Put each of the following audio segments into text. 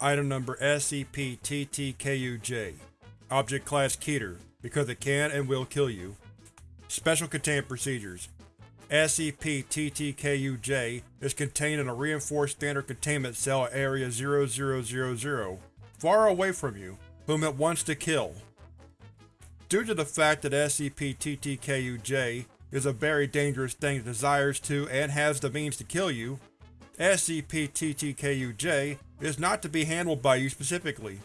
Item Number SCP-TTKUJ Object Class Keter, because it can and will kill you. Special Containment Procedures SCP-TTKUJ is contained in a reinforced standard containment cell at Area 0000, far away from you, whom it wants to kill. Due to the fact that SCP-TTKUJ is a very dangerous thing that desires to and has the means to kill you, SCP-TTKUJ is not to be handled by you specifically.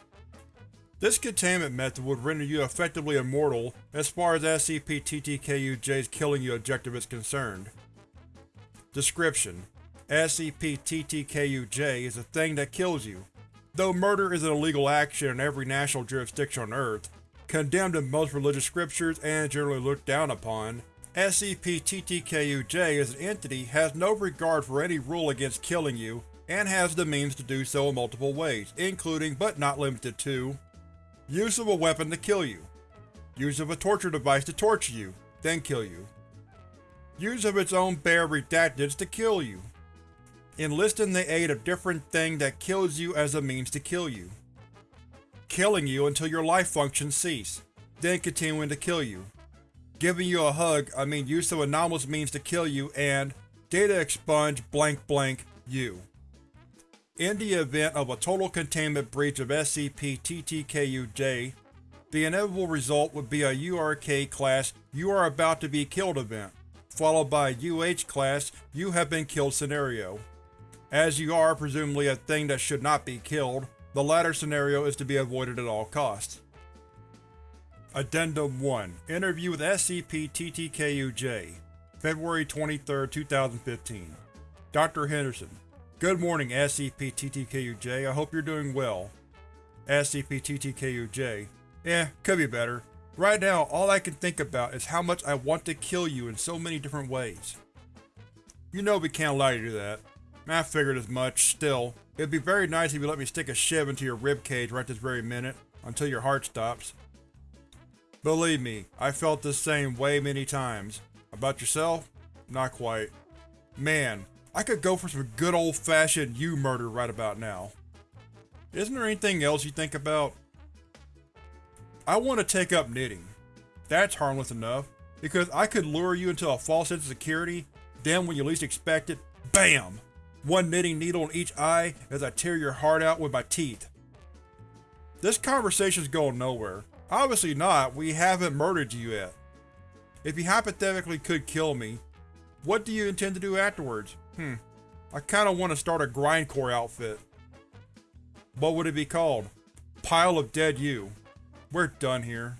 This containment method would render you effectively immortal as far as SCP-TTKUJ's killing you objective is concerned. Description: SCP-TTKUJ is a thing that kills you. Though murder is an illegal action in every national jurisdiction on Earth, condemned in most religious scriptures and generally looked down upon, SCP-TTKUJ as an entity has no regard for any rule against killing you and has the means to do so in multiple ways, including but not limited to Use of a weapon to kill you. Use of a torture device to torture you, then kill you. Use of its own bare redacteds to kill you. Enlist in the aid of different thing that kills you as a means to kill you. Killing you until your life functions cease, then continuing to kill you. Giving you a hug, I mean use of anomalous means to kill you, and data expunge blank blank you. In the event of a total containment breach of SCP-TTKUJ, the inevitable result would be a URK-class You Are About to Be Killed event, followed by a UH-class You Have Been Killed scenario. As you are presumably a thing that should not be killed, the latter scenario is to be avoided at all costs. Addendum 1 Interview with SCP-TTKUJ February 23, 2015 Dr. Henderson Good morning, SCP-TTKUJ. I hope you're doing well. SCP-TTKUJ. Eh, could be better. Right now, all I can think about is how much I want to kill you in so many different ways. You know we can't allow you to do that. I figured as much. Still, it'd be very nice if you let me stick a shiv into your ribcage right this very minute, until your heart stops. Believe me, I felt the same way many times. About yourself? Not quite. Man, I could go for some good old-fashioned you murder right about now. Isn't there anything else you think about? I want to take up knitting. That's harmless enough, because I could lure you into a false sense of security, then when you least expect it, BAM! One knitting needle in each eye as I tear your heart out with my teeth. This conversation's going nowhere. Obviously not, we haven't murdered you yet. If you hypothetically could kill me, what do you intend to do afterwards? Hmm. I kinda want to start a grindcore outfit. What would it be called? Pile of Dead You. We're done here.